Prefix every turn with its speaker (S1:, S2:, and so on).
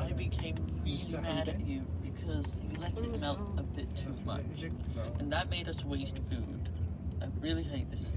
S1: I became really mad at you because you let it melt a bit too much. And that made us waste food. I really hate this